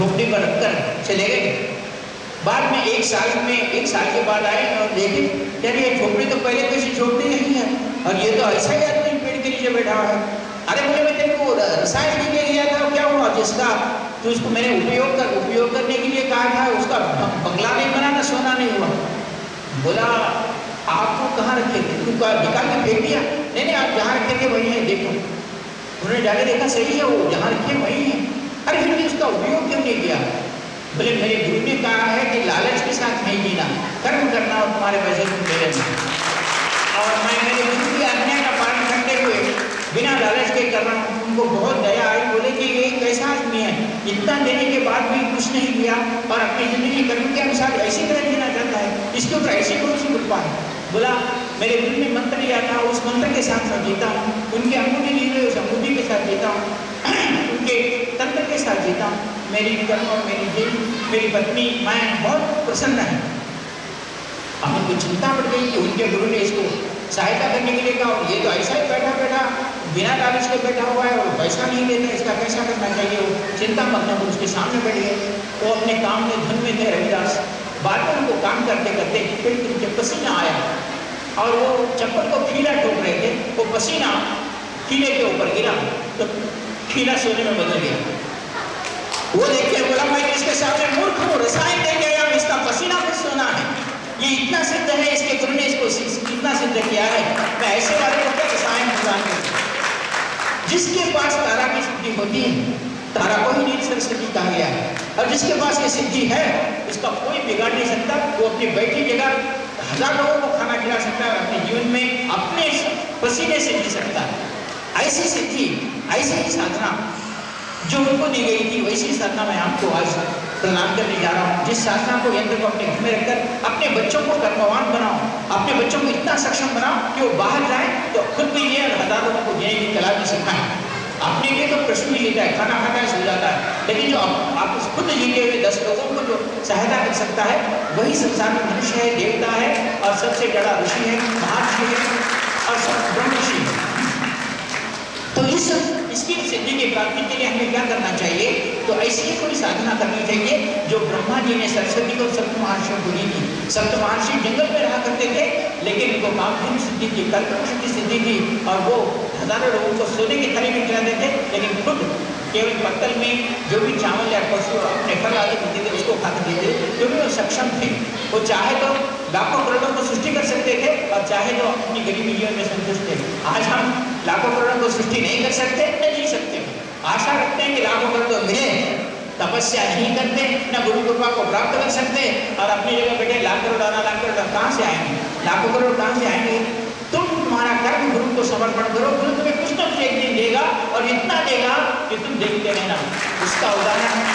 झोपड़ी पर रखकर चले गए। बाद में एक साल में, एक साल के बाद आए और देखे यार ये झोपड़ी तो पहले कैसी झोपड़ी नहीं है। और ये तो ऐसा ही आदमी पेड़ के नीचे बैठा हुआ है। अरे बोले, मैं तेरे को रसायन लेके गया था क्या हुआ? जिसका तो उसको मैंने उपयोग कर, उपयोग करने के लिए कहा था, उसका बंगला नहीं बना ना सोना नहीं हुआ। बोला आपको कहाँ रखे? थे तुम निकाल के फेंक दिया? नहीं नहीं, आप जहाँ रखे थे वही है, देखो। उन्होंने जाके देखा, सही है वो, जहाँ रखे वही है। फिर भी उसका उपयोग क्यों नहीं किया? बोले, मेरे गुरु ने कहा है कि लालच के साथ नहीं जीना, कर्म करना और तुम्हारे पैसे तुम मेरे और मैं मेरे गुरु की आज्ञा का पालन करते हुए बिना लालच के कर रहा हूँ उनको बहुत दया आई। बोले कि ये कैसा आदमी है? इतना देने के बाद भी कुछ नहीं किया और अपनी ज़िंदगी कर्म के अनुसार ऐसी तरह जीना चाहता है, इसके ऊपर ऐसी कौन सी कृपा है? बोला, मेरे दिल में मंत्र लिया था, उस मंत्र के साथ मैं जीता हूँ, उनके अंगूठी ली हुई उस अंगूठी के साथ जीता हूँ। उनके तंत्र के साथ जीता मेरी कर्म और मेरी दिल मेरी पत्नी, मैं, बहुत प्रसन्न है। हमें कुछ चिंता पड़ गई कि उनके गुरु ने इसको सहायता करने के लिए कहा ये तो ऐसा ही बैठा बैठा, बिना लालच के बैठा हुआ है और पैसा नहीं देता, इसका कैसा करना चाहिए? वो चिंता मत न उसके सामने बैठ गए वो अपने काम में धुन में थे, रविदास। बाद में उनको काम करते करते फिर उनके पसीना आया। और वो चप्पल को खीला ठोक रहे थे, वो पसीना खीले के ऊपर गिरा। तो खीला सोने में बदल गया। वो देखिए, बोला, मैं इसके सामने मूर्ख हूँ? रसायन दे गया इसका पसीना भी सोना है। ये इतना सिद्ध है, इसके गुरु ने इसको इतना सिद्ध किया है। मैं ऐसे वाले को क्या रसायन प्रदान कर जिसके पास तारा की सिद्धि होती है, तारा को ही नील सरस्वती कहा गया है। और जिसके पास ये सिद्धि है, उसका कोई बिगाड़ नहीं सकता। वो अपनी बैठी जगह हज़ार लोगों को खाना खिला सकता है, अपने जीवन में अपने पसीने से जी सकता है। ऐसी सिद्धि ऐसी ही साधना जो उनको दी गई थी, वैसी साधना मैं आपको आज प्रदान करने जा रहा हूँ। जिस साधना को यंत्र को अपने घर में रखकर, अपने बच्चों को कर्मवान बनाओ, अपने बच्चों को इतना सक्षम बनाओ कि वो बाहर जाए तो खुद भी ये हज़ार लोगों को जीने की कला भी सिखाएँ। अपने लिए तो प्रश्न भी लेता है, खाना खाता है, सो जाता है। लेकिन जो आप खुद जीते हुए दस लोगों को जो सहायता कर सकता है, वही संसार में मनुष्य है, देवता है, और सबसे बड़ा ऋषि है महर्षि है, और सब ब्रह्म तो इस इसकी सिद्धि की प्राप्ति के लिए हमें क्या करना चाहिए? तो ऐसी कोई साधना करनी चाहिए, जो ब्रह्मा जी ने सरस्वती को सप्त महर्षियों को दी थी। सप्त महर्षि जंगल में रहा करते थे, लेकिन उनको कामधेनु सिद्धि थी कल्पना की सिद्धि थी और वो हज़ारों लोगों को सोने की थाली में खिलाते थे, लेकिन खुद केवल पत्तल में जो भी चावल या पशु अपने फल आदि मिलते थे, उसको खाते थे क्योंकि वो सक्षम थे। वो चाहे तो लाखों करोड़ों को सृष्टि कर सकते थे, और चाहे तो अपनी गरीबी जीवन में संतुष्ट थे। आज हम लाखों करोड़ों को सृष्टि नहीं कर सकते, न जी सकते। आशा रखते हैं कि लाखों करोड़ तो मिले, तपस्या नहीं करते, न गुरु कृपा को प्राप्त कर सकते, और अपनी जगह बैठे लाख करोड़ आना लाख करोड़ कहाँ से आएँगे? लाखों करोड़ कहाँ से आएँगे? तुम तुम्हारा कर्म गुरु को समर्पण करो, गुरु तुम्हें कुछ कुछ एक दिन देगा और इतना देगा कि तुम देखते रहना। उसका उदाहरण है।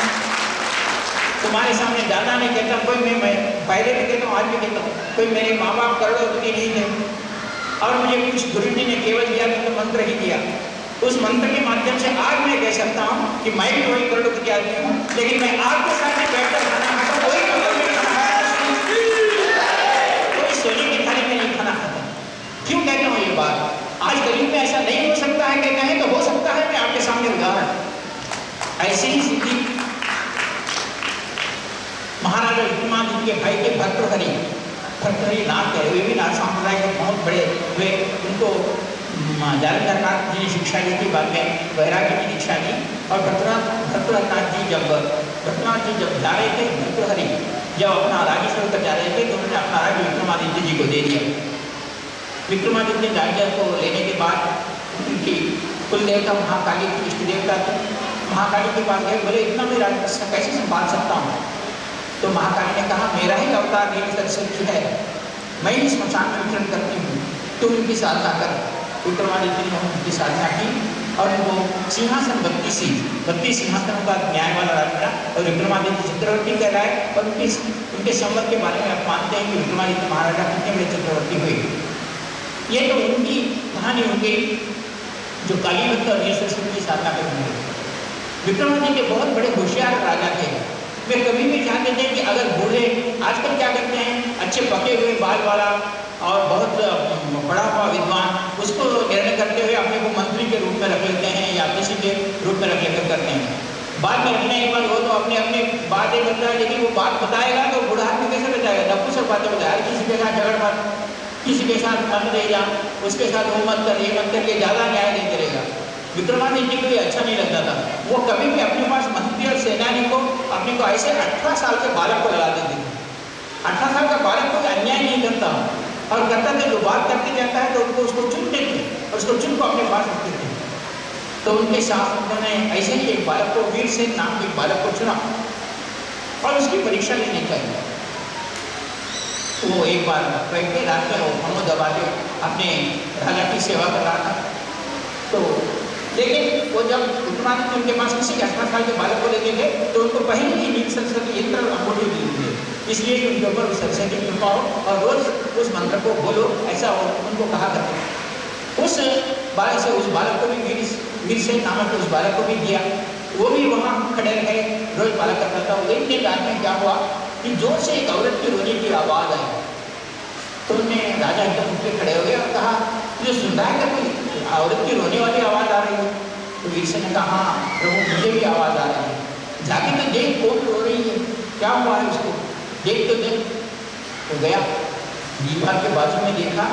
तुम्हारे सामने दादा ने कहता, कोई मैं मैं पहले भी कहता हूँ, आज भी कहता हूँ, कोई मेरे माँ बाप करोड़पति नहीं थे। और मुझे कुछ गुरु जी ने केवल दिया तो मंत्र ही दिया। उस मंत्र के माध्यम से आज मैं कह सकता हूँ कि मैं भी वही करोड़पति आदमी हूँ, लेकिन मैं आपके सामने बैठकर खाना खाता वही कोई सोने की थाली में नहीं खाना खाता क्यों कहता हूँ ये बात? आज गरीब में ऐसा नहीं हो सकता है तो हो सकता है मैं आपके सामने उदाहरण। ऐसी ही स्थिति महाराजा विक्रमादित्य के भाई के भर्तृहरि भर्तृहरि नाथ है वे भी नाथ संप्रदाय के बहुत बड़े जालंधर नाथ जी ने शिक्षा दी थी बाद में वैराग्य की दीक्षा दी और भद्रनाथ भद्रनाथ जी जब भद्रनाथ जी जब जा रहे थे भर्तृहरि जब अपना राज्य छोड़कर जा रहे थे तो उन्होंने अपना राज्य विक्रमादित्य जी को दे दिया। विक्रमादित्य राज्य को लेने के बाद उनकी कुल देवता महाकाली की इष्ट देवता थी महाकाली के पास गए, बोले, इतना मैं राज्य कैसे संभाल सकता हूँ? तो महाकाली ने कहा, मेरा ही अवतार नील सरस्वती है। मैं ही स्मशान में विचरण करती हूँ। तुम इनकी साधना कर। विक्रमादित्य ने उनकी साधना की और उनको सिंहासन बत्तीस बत्तीस सिंहासनों का न्याय वाला मिला और विक्रमादित्य चक्रवर्ती कहलाए और उनके उनके संवत के बारे में आप मानते हैं कि विक्रमादित्य महाराजा कितने बड़े चक्रवर्ती हुए ये तो उनकी कहानी हो गई जो कालीवंत और नील सरस्वती की साधना करने विक्रमादित्य बहुत बड़े होशियार राजा थे। वे कभी भी ध्यान देते हैं कि अगर बूढ़े आजकल क्या करते हैं? अच्छे पके हुए बाल वाला और बहुत बड़ा हुआ विद्वान, उसको निर्णय करते हुए अपने को मंत्री के रूप में रख लेते हैं या किसी के रूप में रख लेकर करते हैं। बाद में अभिनय एक बार हो तो अपने अपने बातें है, लेकिन वो बात बताएगा तो बूढ़ा आदमी कैसे बताएगा? सब बातें बताया किसी के साथ झगड़ मत किसी के साथ मन रह जा उसके साथ वो मत कर, ये मत कर ये ज़्यादा न्याय नहीं करेगा। विक्रमादित्य को ये अच्छा नहीं लगता था। वो कभी भी अपने पास मंत्री और सेनानी को अपने को ऐसे अठारह साल के बालक को लगा देते थे। अठारह साल का बालक कोई अन्याय नहीं करता। और करता था जो बात करते जाता है तो उनको उसको चुनते थे और उसको चुन को अपने पास रखते थे। तो उनके साथ उन्होंने ऐसे ही एक बालक को वीर सिंह नाम के बालक को चुना और उसकी परीक्षा लेने तो वो एक बार बैठ के रात में वो दबा के अपने राजा की सेवा कर रहा था। तो लेकिन वो जब विक्रमादित्य उनके पास किसी अठारह साल के बालक को लेके गए तो उनको पहले ही नील सरस्वती यंत्र अंगूठी दी थे इसलिए उनके ऊपर सरस्वती कृपा हो और रोज उस मंत्र को बोलो, ऐसा हो, उनको कहा करते उस बालक से, उस बालक को भी वीर वीर से नामक उस बालक को भी दिया। वो भी वहाँ खड़े रहे, रोज बालक का करता एक दिन रात में क्या हुआ कि ज़ोर से एक औरत की रोने की आवाज़ आई। तो उनने राजा एकदम उठ के खड़े हो गए और कहा जो सुन रहा है कोई? औरत की रोने वाली आवाज़ आ रही है। तो वीरसे ने कहा हाँ प्रभु, मुझे भी आवाज़ आ रही है। जाके तो देख, कौन रो रही है? क्या हुआ है उसको? देख तो देख। तो गया। दीवार के बाजू में देखा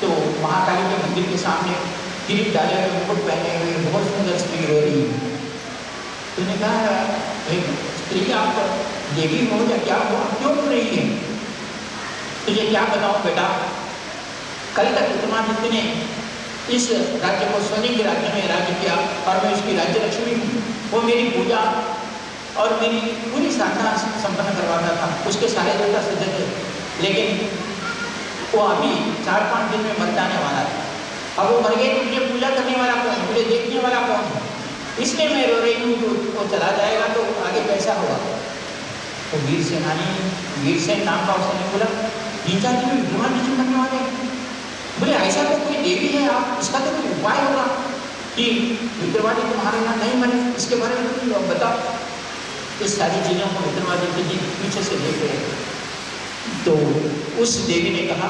तो महाकाली के मंदिर के सामने किरीट डाले हुए मुकुट पहने हुए बहुत सुंदर स्त्री रो रही है। तूने कहा स्त्री आप देवी हो या क्या हो क्यों रो रही है? तुझे क्या बताऊँ बेटा? कल तक विक्रमादित्य ने इस राज्य को सोने के राज्य में राज्य किया और मैं उसकी राज्य लक्ष्मी हूँ। वो मेरी पूजा और मेरी पूरी साधना संपन्न करवाता था। उसके सारे देवता सिद्ध थे। लेकिन वो अभी चार पाँच दिन में मर जाने वाला था। अब वो मर गए तो मुझे पूजा करने वाला कौन मुझे देखने वाला कौन है? इसलिए मैं रो रही हूँ वो चला जाएगा तो आगे कैसा होगा? तो वीर सेनानी वीर सेन नाम का उसने बोला दिन में विद्रोह नहीं करने वाले बोले, ऐसा तो कोई देवी है आप? इसका तो कोई उपाय होगा? कि विक्रमादित्य तुम्हारे यहाँ नहीं मरे इसके बारे में तुम बताओ इस सारी चीज़ों को विक्रमादित्य जी पीछे से देख रहे तो उस देवी ने कहा,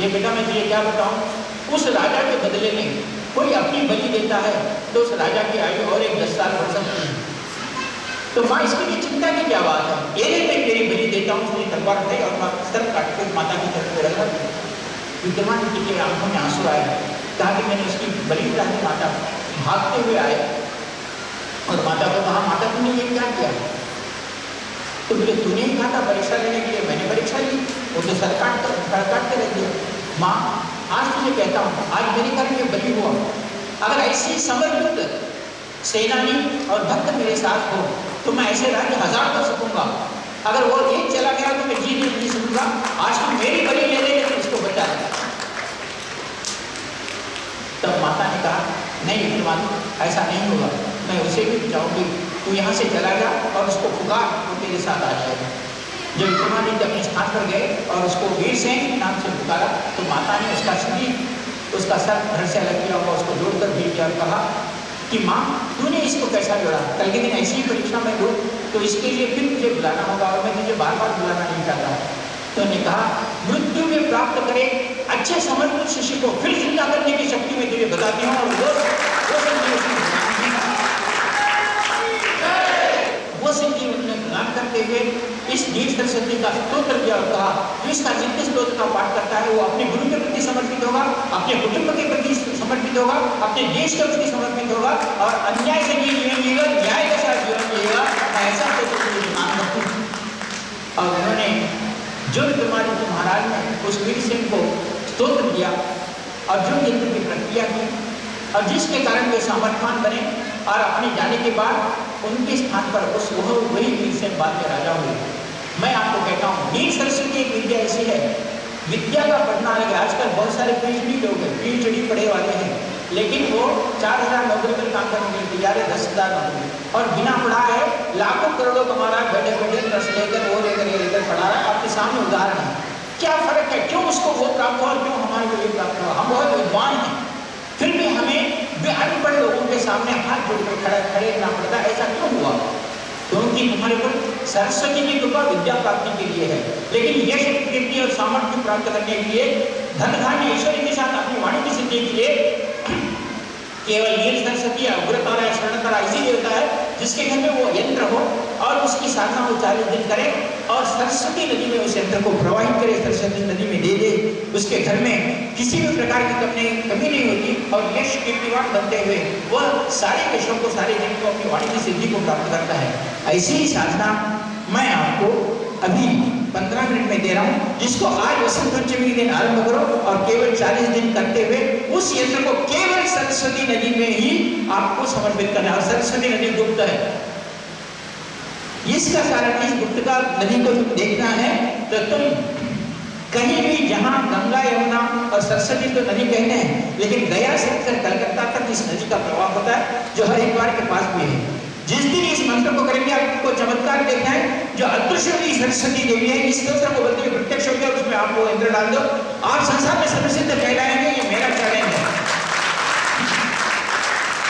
ये बेटा मैं तुझे क्या बताऊँ? उस राजा के बदले में कोई अपनी बलि देता है तो उस राजा की आयु और एक दस साल बढ़ सकती है। तो माँ, इसके लिए चिंता की क्या बात है? ये मैं तेरी बलि देता हूँ उसने तलवार उठाई और माँ, सर काट कर माता की तरफ़ रखा। विक्रमादित्य के आँखों में आँसू आए कहा कि मैंने उसकी बलि चढ़ाने माता भागते हुए आए। और माता को कहा, माता तुमने ये क्या किया? तो बोले, तूने ही कहा था परीक्षा लेने के लिए। मैंने परीक्षा ली। वो तो सर काट कर सर काट के रख माँ, आज तुझे कहता हूँ, आज मेरे घर में बलि हुआ अगर ऐसी समर्पित सेनानी और भक्त मेरे साथ हो तो मैं ऐसे राज्य हज़ार कर सकूँगा। अगर वो एक चला गया तो मैं जी नहीं जी सकूँगा। आज तुम मेरी बलि ले ले तो इसको बचा लेगा तब माता ने कहा, नहीं विक्रमादित्य ऐसा नहीं होगा। मैं उसे भी बचाऊँगी तू यहाँ से चला जा और उसको पुकार, वो तेरे साथ आ जाएगा। जब विक्रमादित्य अपने स्थान पर गए और उसको वीर के नाम से पुकारा तो माता ने उसका शरीर उसका सर घर से अलग किया हुआ उसको जोड़कर दिया और कहा कि, माँ, तूने इसको कैसा जोड़ा? कल के दिन ऐसी ही परीक्षा में दो तो इसके लिए फिर मुझे बुलाना होगा और मैं तुझे बार बार बुलाना नहीं चाहता। तो ने कहा, मृत्यु में प्राप्त करे अच्छे समर्पित शिष्य को फिर ज़िंदा करने की शक्ति में तुझे बताती हूँ और वो वो वो संजीव उन्होंने प्रदान करते हुए नील सरस्वती का स्त्रोत्र किया और कहा जो इसका जितने स्त्रोत्र का पाठ करता है, वो अपने गुरु के प्रति समर्पित होगा, अपने कुटुंब के प्रति समर्पित होगा, अपने देश के प्रति समर्पित होगा और अन्याय से भी जीवन जिएगा, न्याय के साथ जीवन जिएगा, ऐसा मान रखती और उन्होंने जो विक्रमादित्य महाराज ने उस वीर सिंह को स्तोत्र दिया अर्जुन यंत्र की प्रक्रिया की और जिसके कारण वे सामर्थ्यवान बने और अपने जाने के बाद उनके स्थान पर उस वह वही वीर से बाद के राजा हुए। मैं आपको कहता हूँ नील सरस्वती एक विद्या ऐसी है। विद्या का पढ़ना अलग है आजकल बहुत सारे पीएचडी लोग हैं पीएचडी पढ़े वाले हैं, लेकिन वो चार हज़ार नौकरी पर काम करने के तैयार है, दस हज़ार नौकरी। और बिना पढ़ा है, लाखों करोड़ों कमा रहा है बैठे बैठे ट्रस्ट लेकर, वो लेकर, ये लेकर पढ़ा रहा है। आपके सामने उदाहरण है। क्या फ़र्क है? क्यों उसको वो प्राप्त हुआ क्यों हमारे को ये प्राप्त हुआ? हम बहुत विद्वान हैं। फिर भी हमें अनपढ़ लोगों के सामने हाथ जोड़कर खड़ा, खड़े रहना पड़ता ऐसा क्यों हुआ? क्योंकि हमारे पर सरस्वती की कृपा विद्या प्राप्ति के लिए है। लेकिन यश कीर्ति और सामर्थ्य प्राप्त करने के लिए धन धान्य ईश्वरी के साथ अपनी वाणी की सिद्धि के लिए केवल नील सरस्वती या उग्रतारा या स्वर्णतारा इसी देवता है, जिसके घर में वो यंत्र हो और उसकी साधना वो चालीस दिन करे और सरस्वती नदी में उस यंत्र को प्रवाहित करे, सरस्वती नदी में दे दे। उसके घर में किसी भी प्रकार की कमी कमी नहीं होती और यश कीर्तिवान बनते हुए वह सारे यशों को, सारे दिन को अपनी वाणी की सिद्धि को प्राप्त करता है। ऐसी ही साधना मैं आपको अभी पंद्रह मिनट में दे रहा हूँ, जिसको आज वसंत पंचमी दिन आरंभ करो और केवल चालीस दिन करते हुए उस यंत्र को केवल सरस्वती नदी में ही आपको समर्पित करना और सरस्वती नदी गुप्त है। इसका कारण इस गुप्त का नदी को तुम देखना है तो तुम कहीं भी जहाँ गंगा, यमुना और सरस्वती तो नदी कहते हैं, लेकिन गया से कलकत्ता तक इस नदी का प्रभाव होता है, जो हरिद्वार के पास भी है। जिस दिन इस मंत्र को करेंगे आपको चमत्कार देखना है, जो अदृश्य सरस्वती देवी है, इस मंत्र को बोलते हुए प्रत्यक्ष हो गया, उसमें आप वो इंद्र डाल दो। आप संसार में सर्वसिद्ध कहलाएँगे, ये मेरा चैलेंज है।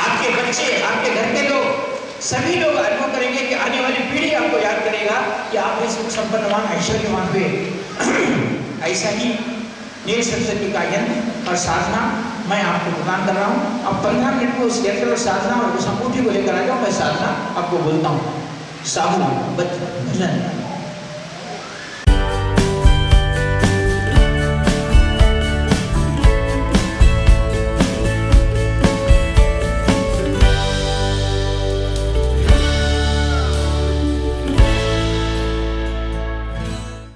आपके बच्चे, आपके घर के लोग, सभी लोग अनुभव करेंगे कि आने वाली पीढ़ी आपको याद करेगा कि आप इस संपन्नवान ऐश्वर्यवान हुए। ऐसा ही नील सरस्वती का यंत्र और साधना मैं आपको प्रदान कर रहा हूँ। अब पंद्रह मिनट में उस यंत्र और साधना और उस अंगूठी को लेकर आ जाओ, मैं साधना आपको बोलता हूँ। साधु भजन।